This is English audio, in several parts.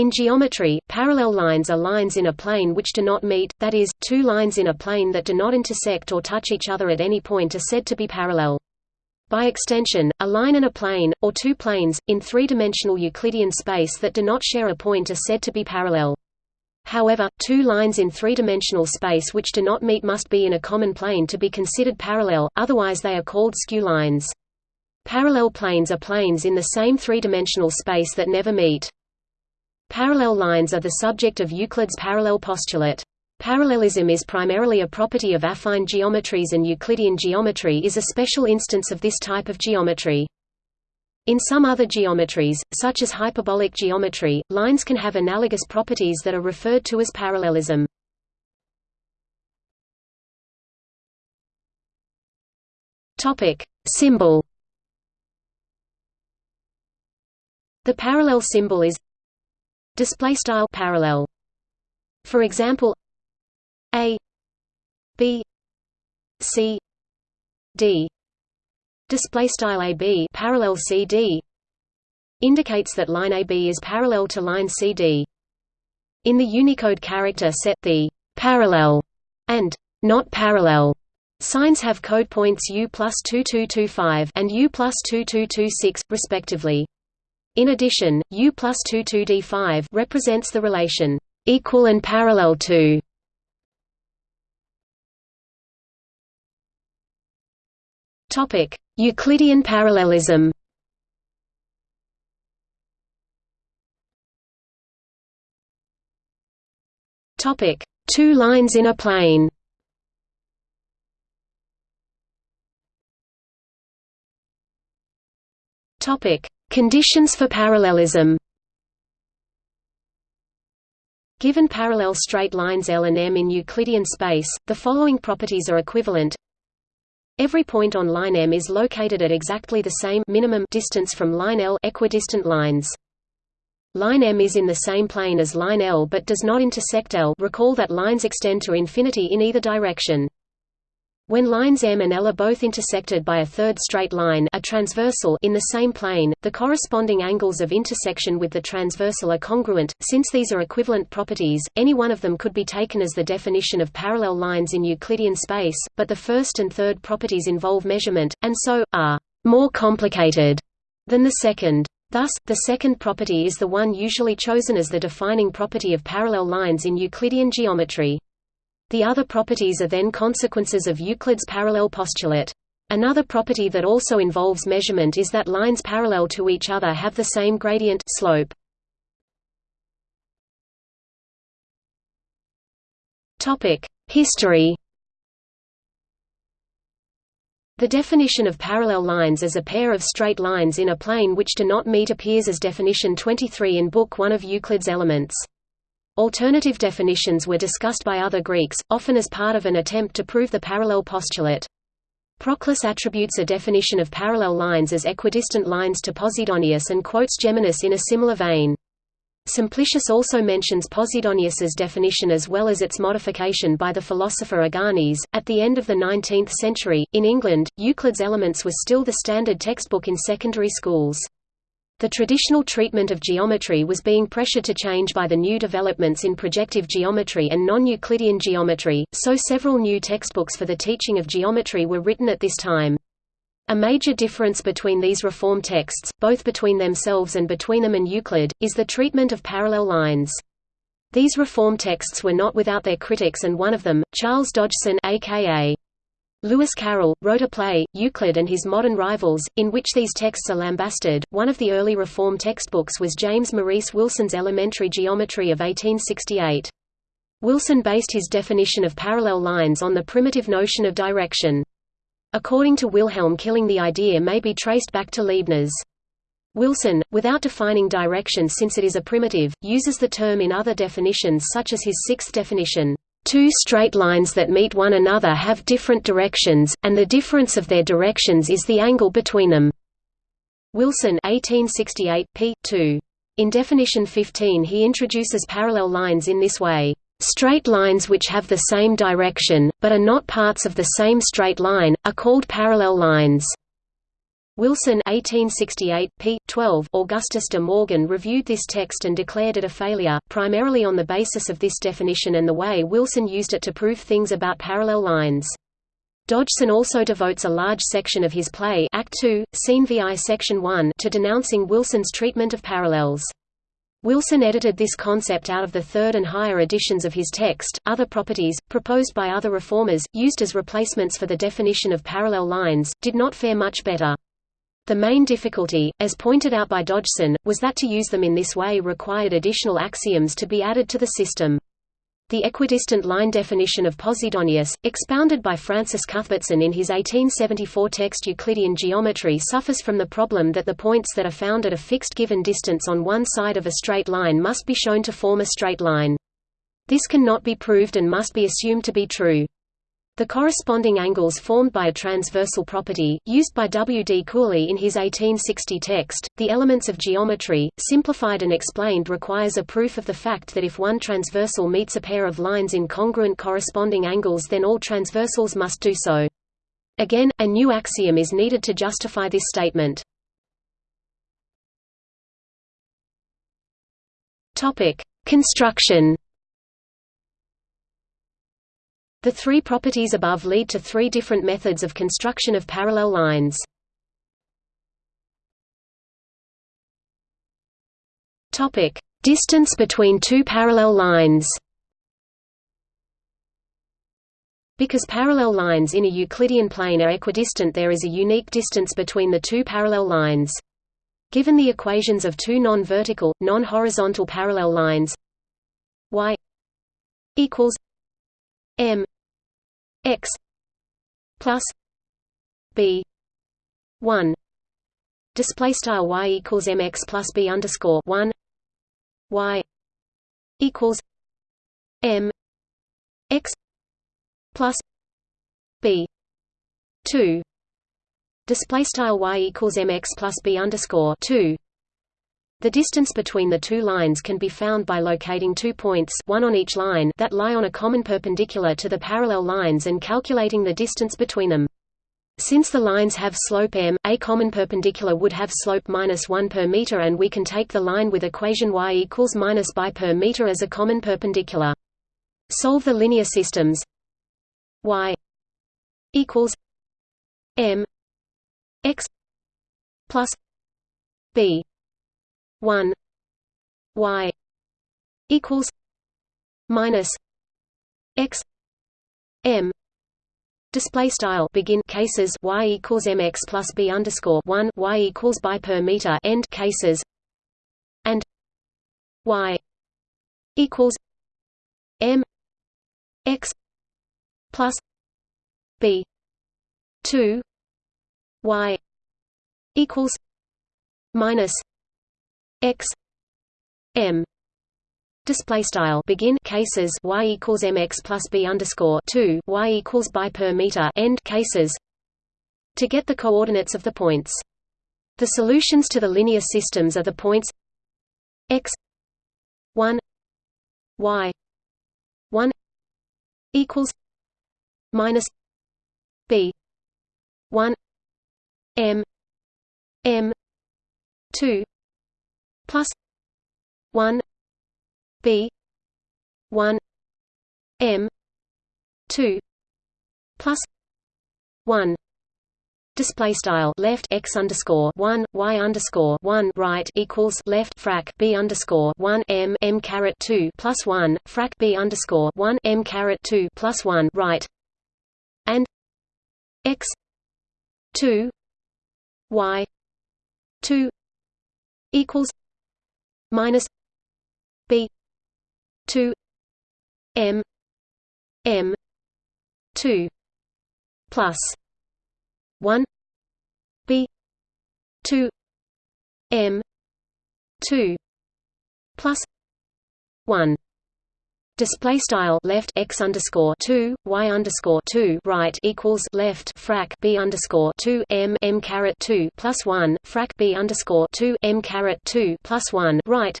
In geometry, parallel lines are lines in a plane which do not meet, that is, two lines in a plane that do not intersect or touch each other at any point are said to be parallel. By extension, a line and a plane, or two planes, in three-dimensional Euclidean space that do not share a point are said to be parallel. However, two lines in three-dimensional space which do not meet must be in a common plane to be considered parallel, otherwise they are called skew lines. Parallel planes are planes in the same three-dimensional space that never meet. Parallel lines are the subject of Euclid's parallel postulate. Parallelism is primarily a property of affine geometries and Euclidean geometry is a special instance of this type of geometry. In some other geometries, such as hyperbolic geometry, lines can have analogous properties that are referred to as parallelism. Topic: Symbol. The parallel symbol is display style parallel for example a b c d display style ab parallel cd indicates that line AB is parallel to line CD. In the Unicode character set the parallel and not parallel signs have code points U plus 2225 and U plus 2226, respectively. In addition, U plus 22D5 represents the relation equal and parallel to Topic: Euclidean parallelism. Topic: Two lines in a plane. Topic: Conditions for parallelism Given parallel straight lines L and M in Euclidean space, the following properties are equivalent. Every point on line M is located at exactly the same minimum distance from line L equidistant lines. Line M is in the same plane as line L but does not intersect L recall that lines extend to infinity in either direction. When lines M and L are both intersected by a third straight line a transversal in the same plane, the corresponding angles of intersection with the transversal are congruent. Since these are equivalent properties, any one of them could be taken as the definition of parallel lines in Euclidean space, but the first and third properties involve measurement, and so, are more complicated than the second. Thus, the second property is the one usually chosen as the defining property of parallel lines in Euclidean geometry. The other properties are then consequences of Euclid's parallel postulate. Another property that also involves measurement is that lines parallel to each other have the same gradient slope. Topic: History. The definition of parallel lines as a pair of straight lines in a plane which do not meet appears as definition 23 in Book 1 of Euclid's Elements. Alternative definitions were discussed by other Greeks, often as part of an attempt to prove the parallel postulate. Proclus attributes a definition of parallel lines as equidistant lines to Posidonius and quotes Geminus in a similar vein. Simplicius also mentions Posidonius's definition as well as its modification by the philosopher Aganis. At the end of the 19th century, in England, Euclid's Elements was still the standard textbook in secondary schools. The traditional treatment of geometry was being pressured to change by the new developments in projective geometry and non-Euclidean geometry, so several new textbooks for the teaching of geometry were written at this time. A major difference between these reform texts, both between themselves and between them and Euclid, is the treatment of parallel lines. These reform texts were not without their critics and one of them, Charles Dodgson aka Lewis Carroll, wrote a play, Euclid and His Modern Rivals, in which these texts are lambasted. One of the early reform textbooks was James Maurice Wilson's Elementary Geometry of 1868. Wilson based his definition of parallel lines on the primitive notion of direction. According to Wilhelm Killing the idea may be traced back to Leibniz. Wilson, without defining direction since it is a primitive, uses the term in other definitions such as his sixth definition, Two straight lines that meet one another have different directions, and the difference of their directions is the angle between them. Wilson 1868, p. 2. In definition 15 he introduces parallel lines in this way. Straight lines which have the same direction, but are not parts of the same straight line, are called parallel lines. Wilson 1868, p. 12 Augustus de Morgan reviewed this text and declared it a failure, primarily on the basis of this definition and the way Wilson used it to prove things about parallel lines. Dodgson also devotes a large section of his play Act 2, Scene VI Section 1 to denouncing Wilson's treatment of parallels. Wilson edited this concept out of the third and higher editions of his text. Other properties, proposed by other reformers, used as replacements for the definition of parallel lines, did not fare much better. The main difficulty, as pointed out by Dodgson, was that to use them in this way required additional axioms to be added to the system. The equidistant line definition of Posidonius, expounded by Francis Cuthbertson in his 1874 text Euclidean Geometry suffers from the problem that the points that are found at a fixed given distance on one side of a straight line must be shown to form a straight line. This cannot be proved and must be assumed to be true. The corresponding angles formed by a transversal property, used by W. D. Cooley in his 1860 text, The Elements of Geometry, simplified and explained requires a proof of the fact that if one transversal meets a pair of lines in congruent corresponding angles then all transversals must do so. Again, a new axiom is needed to justify this statement. Construction the three properties above lead to three different methods of construction of parallel lines. Topic: Distance between two parallel lines. Because parallel lines in a Euclidean plane are equidistant there is a unique distance between the two parallel lines. Given the equations of two non-vertical, non-horizontal parallel lines y equals m x plus b 1 display style y equals mx plus b underscore 1 y equals m x plus b 2 display style y equals mx plus b underscore 2 the distance between the two lines can be found by locating two points one on each line that lie on a common perpendicular to the parallel lines and calculating the distance between them. Since the lines have slope m, a common perpendicular would have slope minus 1 per meter and we can take the line with equation y equals minus by per meter as a common perpendicular. Solve the linear systems y equals m x plus b 1 y equals minus x m. Display style. Begin cases y equals mx plus b underscore one y equals by per meter. End cases. And y equals m x plus b two y equals minus x m display style begin cases y equals mx plus b underscore 2 y equals by per meter end cases to get the coordinates of the points. The solutions to the linear systems are the points x 1 y 1 equals minus b 1 m m 2 plus 1 b 1 m 2 plus 1 display style left x underscore one y underscore one right equals left frac b underscore one m m caret two plus one frac b underscore one m caret two plus one right and x two y two equals minus b 2 m m 2 plus 1 b 2 m 2 plus 1 Display style left x underscore two y underscore two right equals left frac b underscore two m m caret two plus one frac b underscore two m caret two plus one right.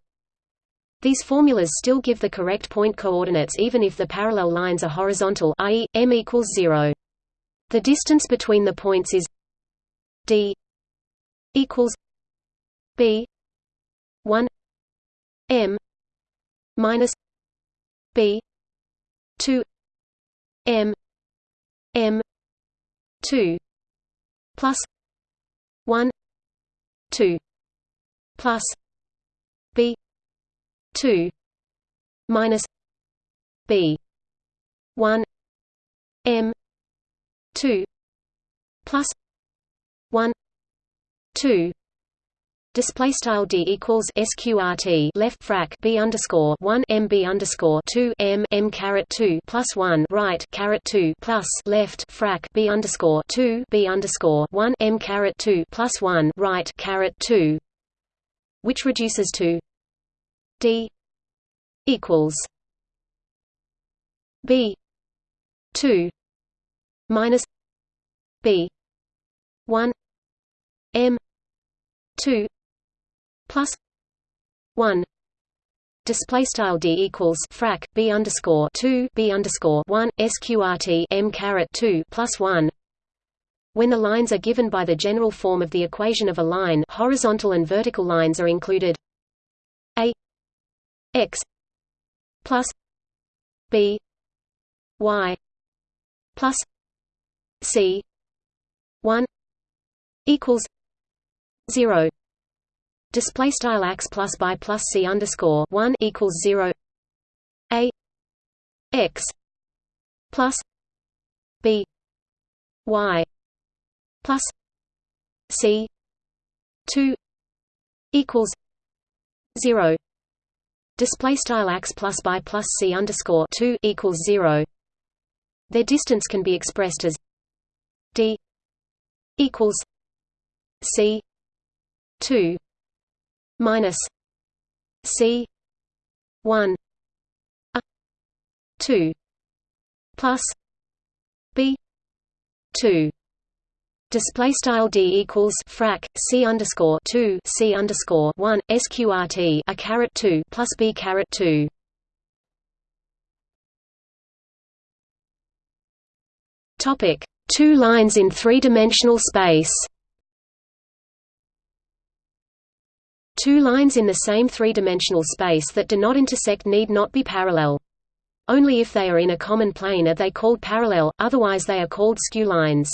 These formulas still give the correct point coordinates even if the parallel lines are horizontal, i.e., m equals zero. The distance between the points is d equals b 1 m minus b. 2 m. M. 2 plus. 1 2 plus. B. 2 minus. B. 1 m. 2 plus. 1 2 Display style d equals sqrt left frac b underscore one m b underscore two m m caret two plus one right caret two plus left frac b underscore two b underscore one m caret two plus one right caret two, which reduces to d equals b two minus b one m two plus one display style d equals frac b underscore two b underscore one sqrt m caret two plus one. When the lines are given by the general form of the equation of a line, horizontal and vertical lines are included. A x plus b y plus c one equals zero display style x plus by plus c underscore one equals zero. A x plus b y plus c two equals zero. Display style x plus by plus c underscore two equals zero. Their distance can be expressed as d equals c two minus C one A two plus B two Display style d equals frac c underscore two c underscore one sqrt a caret two plus b caret two. Topic: Two lines in three-dimensional space. Two lines in the same three-dimensional space that do not intersect need not be parallel. Only if they are in a common plane are they called parallel, otherwise they are called skew lines.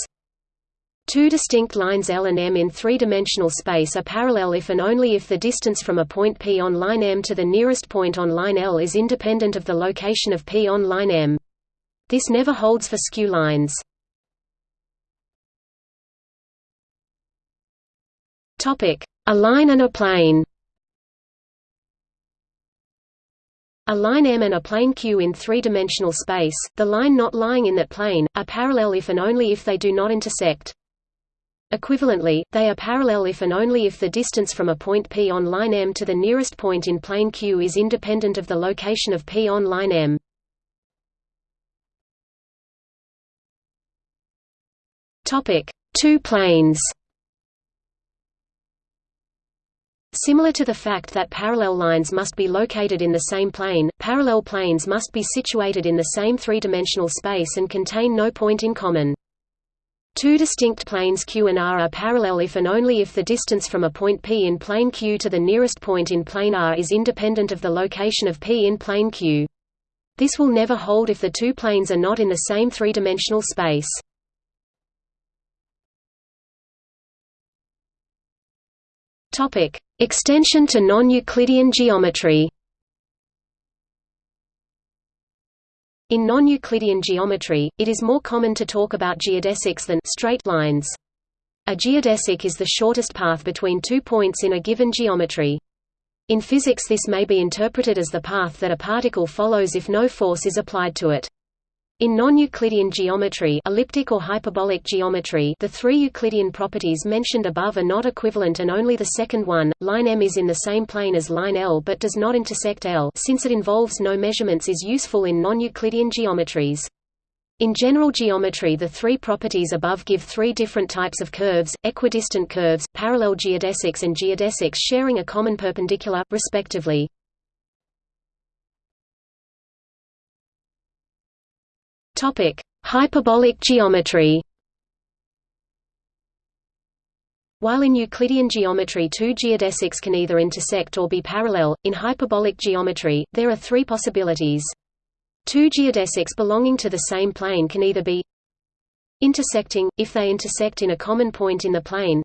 Two distinct lines L and M in three-dimensional space are parallel if and only if the distance from a point P on line M to the nearest point on line L is independent of the location of P on line M. This never holds for skew lines. Topic: a line and a plane A line M and a plane Q in three-dimensional space, the line not lying in that plane, are parallel if and only if they do not intersect. Equivalently, they are parallel if and only if the distance from a point P on line M to the nearest point in plane Q is independent of the location of P on line M. Two planes Similar to the fact that parallel lines must be located in the same plane, parallel planes must be situated in the same three-dimensional space and contain no point in common. Two distinct planes Q and R are parallel if and only if the distance from a point P in plane Q to the nearest point in plane R is independent of the location of P in plane Q. This will never hold if the two planes are not in the same three-dimensional space. Topic: Extension to non-Euclidean geometry. In non-Euclidean geometry, it is more common to talk about geodesics than straight lines. A geodesic is the shortest path between two points in a given geometry. In physics this may be interpreted as the path that a particle follows if no force is applied to it. In non-Euclidean geometry elliptic or hyperbolic geometry the three Euclidean properties mentioned above are not equivalent and only the second one, line M is in the same plane as line L but does not intersect L since it involves no measurements is useful in non-Euclidean geometries. In general geometry the three properties above give three different types of curves, equidistant curves, parallel geodesics and geodesics sharing a common perpendicular, respectively. Topic: Hyperbolic geometry. While in Euclidean geometry two geodesics can either intersect or be parallel, in hyperbolic geometry, there are three possibilities. Two geodesics belonging to the same plane can either be intersecting, if they intersect in a common point in the plane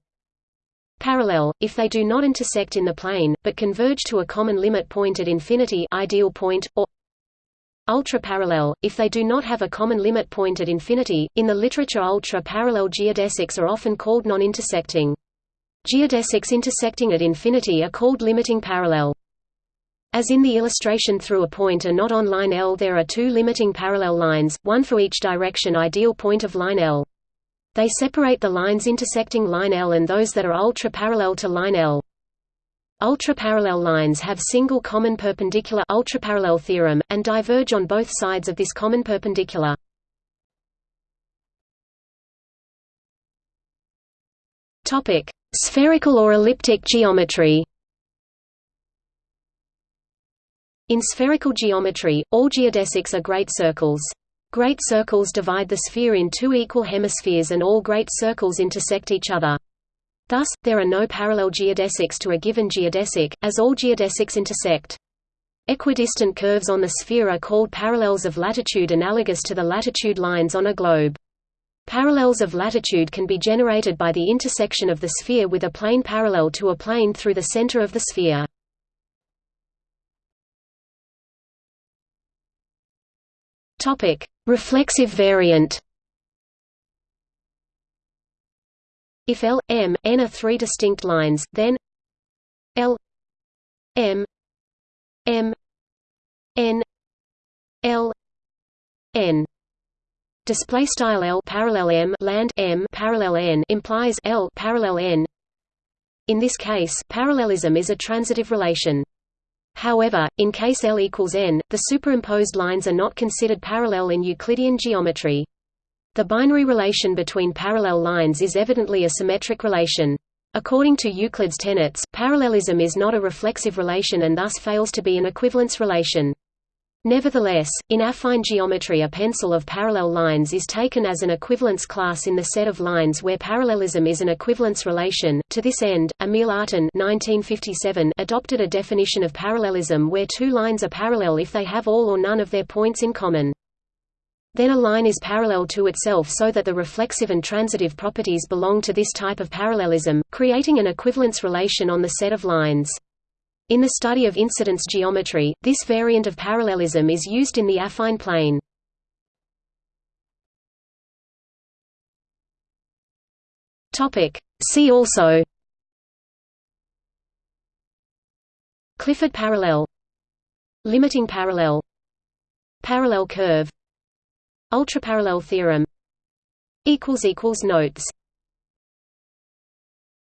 parallel, if they do not intersect in the plane, but converge to a common limit point at infinity ideal point, or ultra-parallel, if they do not have a common limit point at infinity. In the literature ultra-parallel geodesics are often called non-intersecting. Geodesics intersecting at infinity are called limiting parallel. As in the illustration through a point not on line L there are two limiting parallel lines, one for each direction ideal point of line L. They separate the lines intersecting line L and those that are ultra-parallel to line L. Ultra-parallel lines have single common perpendicular ultraparallel theorem, and diverge on both sides of this common perpendicular. Spherical or elliptic geometry In spherical geometry, all geodesics are great circles. Great circles divide the sphere in two equal hemispheres and all great circles intersect each other. Thus, there are no parallel geodesics to a given geodesic, as all geodesics intersect. Equidistant curves on the sphere are called parallels of latitude analogous to the latitude lines on a globe. Parallels of latitude can be generated by the intersection of the sphere with a plane parallel to a plane through the center of the sphere. Reflexive variant. If L, M, N are three distinct lines, then L M M N L N. Display style L parallel M land M parallel N implies L parallel N. In this case parallelism is a transitive relation. However, in case L equals n, the superimposed lines are not considered parallel in Euclidean geometry. The binary relation between parallel lines is evidently a symmetric relation. According to Euclid's tenets, parallelism is not a reflexive relation and thus fails to be an equivalence relation. Nevertheless, in affine geometry a pencil of parallel lines is taken as an equivalence class in the set of lines where parallelism is an equivalence relation. To this end, Emil Artin adopted a definition of parallelism where two lines are parallel if they have all or none of their points in common. Then a line is parallel to itself so that the reflexive and transitive properties belong to this type of parallelism, creating an equivalence relation on the set of lines. In the study of incidence geometry, this variant of parallelism is used in the affine plane. See also Clifford parallel Limiting parallel Parallel curve Ultraparallel theorem. Notes